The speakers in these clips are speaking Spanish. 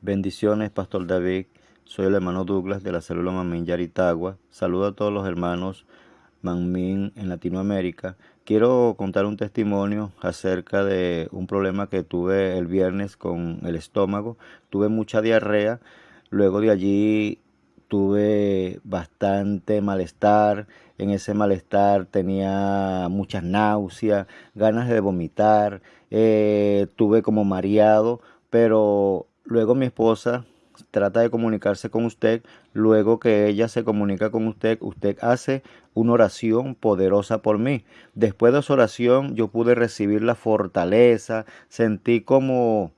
Bendiciones, Pastor David. Soy el hermano Douglas de la célula Mamín Yaritagua. Saludo a todos los hermanos Mamín en Latinoamérica. Quiero contar un testimonio acerca de un problema que tuve el viernes con el estómago. Tuve mucha diarrea. Luego de allí tuve bastante malestar. En ese malestar tenía muchas náuseas, ganas de vomitar. Eh, tuve como mareado, pero luego mi esposa trata de comunicarse con usted, luego que ella se comunica con usted, usted hace una oración poderosa por mí. Después de esa oración yo pude recibir la fortaleza, sentí como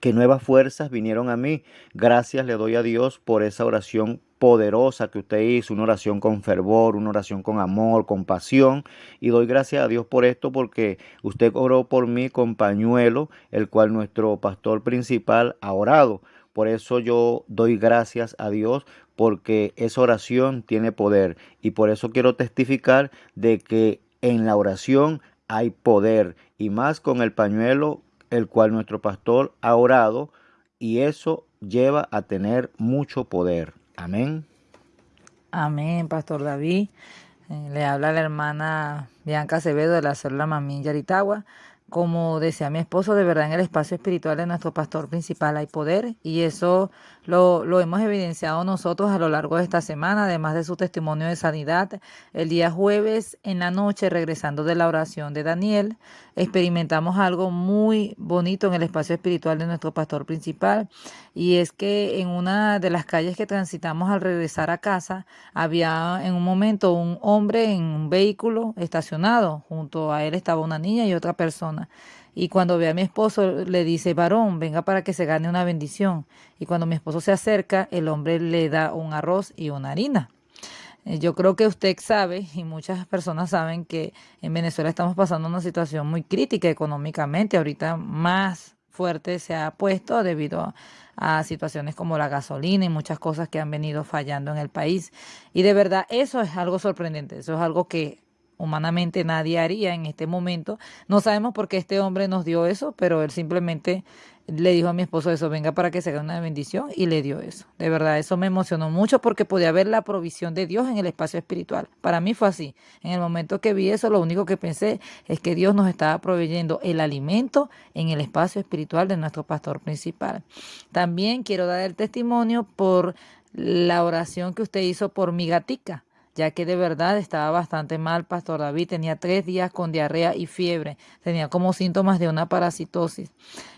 que nuevas fuerzas vinieron a mí. Gracias le doy a Dios por esa oración poderosa que usted hizo, una oración con fervor, una oración con amor, con pasión. Y doy gracias a Dios por esto porque usted oró por mí con pañuelo, el cual nuestro pastor principal ha orado. Por eso yo doy gracias a Dios porque esa oración tiene poder. Y por eso quiero testificar de que en la oración hay poder. Y más con el pañuelo el cual nuestro pastor ha orado. Y eso lleva a tener mucho poder. Amén. Amén, Pastor David. Eh, le habla la hermana Bianca Acevedo de la célula Mamín Yaritagua. Como decía mi esposo, de verdad en el espacio espiritual de nuestro pastor principal hay poder y eso lo, lo, hemos evidenciado nosotros a lo largo de esta semana, además de su testimonio de sanidad. El día jueves en la noche, regresando de la oración de Daniel, experimentamos algo muy bonito en el espacio espiritual de nuestro pastor principal y es que en una de las calles que transitamos al regresar a casa había en un momento un hombre en un vehículo estacionado, junto a él estaba una niña y otra persona. Y cuando ve a mi esposo, le dice, varón, venga para que se gane una bendición. Y cuando mi esposo se acerca, el hombre le da un arroz y una harina. Eh, yo creo que usted sabe y muchas personas saben que en Venezuela estamos pasando una situación muy crítica económicamente. Ahorita más fuerte se ha puesto debido a, situaciones como la gasolina y muchas cosas que han venido fallando en el país. Y de verdad eso es algo sorprendente, eso es algo que humanamente nadie haría en este momento. No sabemos por qué este hombre nos dio eso, pero él simplemente le dijo a mi esposo eso, venga para que se haga una bendición y le dio eso. De verdad, eso me emocionó mucho porque podía ver la provisión de Dios en el espacio espiritual. Para mí fue así. En el momento que vi eso, lo único que pensé es que Dios nos estaba proveyendo el alimento en el espacio espiritual de nuestro pastor principal. También quiero dar el testimonio por la oración que usted hizo por mi gatica ya que de verdad estaba bastante mal. Pastor David tenía tres días con diarrea y fiebre, tenía como síntomas de una parasitosis.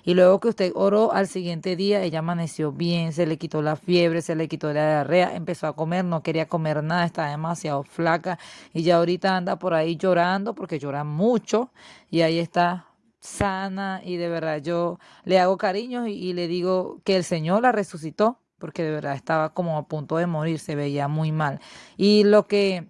Y luego que usted oró al siguiente día, ella amaneció bien, se le quitó la fiebre, se le quitó la diarrea, empezó a comer, no quería comer nada, estaba demasiado flaca y ya ahorita anda por ahí llorando porque llora mucho y ahí está sana y de verdad yo le hago cariño y, y le digo que el Señor la resucitó porque de verdad estaba como a punto de morir, se veía muy mal. Y lo que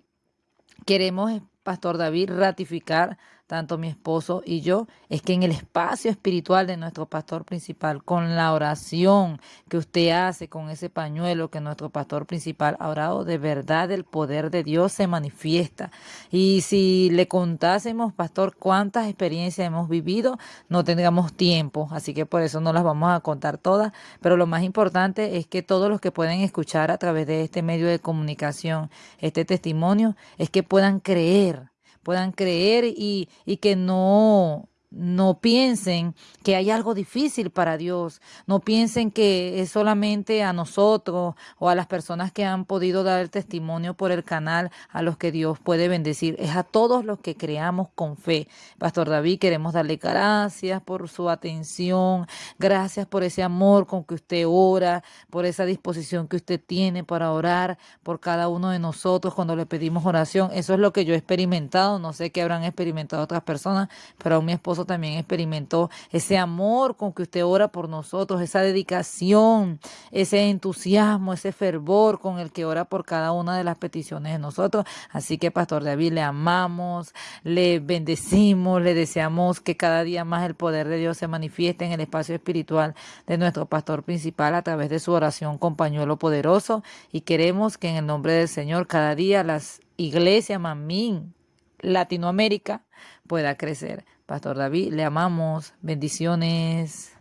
queremos, Pastor David, ratificar tanto mi esposo y yo, es que en el espacio espiritual de nuestro pastor principal, con la oración que usted hace, con ese pañuelo que nuestro pastor principal ha orado, de verdad el poder de Dios se manifiesta. Y si le contásemos, pastor, cuántas experiencias hemos vivido, no tendríamos tiempo, así que por eso no las vamos a contar todas, pero lo más importante es que todos los que pueden escuchar a través de este medio de comunicación este testimonio, es que puedan creer puedan creer y, y que no, no piensen que hay algo difícil para Dios. No piensen que es solamente a nosotros o a las personas que han podido dar el testimonio por el canal a los que Dios puede bendecir. Es a todos los que creamos con fe. Pastor David, queremos darle gracias por su atención. Gracias por ese amor con que usted ora, por esa disposición que usted tiene para orar por cada uno de nosotros cuando le pedimos oración. Eso es lo que yo he experimentado. No sé qué habrán experimentado otras personas, pero a mi también experimentó ese amor con que usted ora por nosotros, esa dedicación, ese entusiasmo, ese fervor con el que ora por cada una de las peticiones de nosotros. Así que, Pastor David, le amamos, le bendecimos, le deseamos que cada día más el poder de Dios se manifieste en el espacio espiritual de nuestro pastor principal a través de su oración con pañuelo poderoso y queremos que en el nombre del Señor cada día las iglesias Mamín Latinoamérica pueda crecer. Pastor David, le amamos. Bendiciones.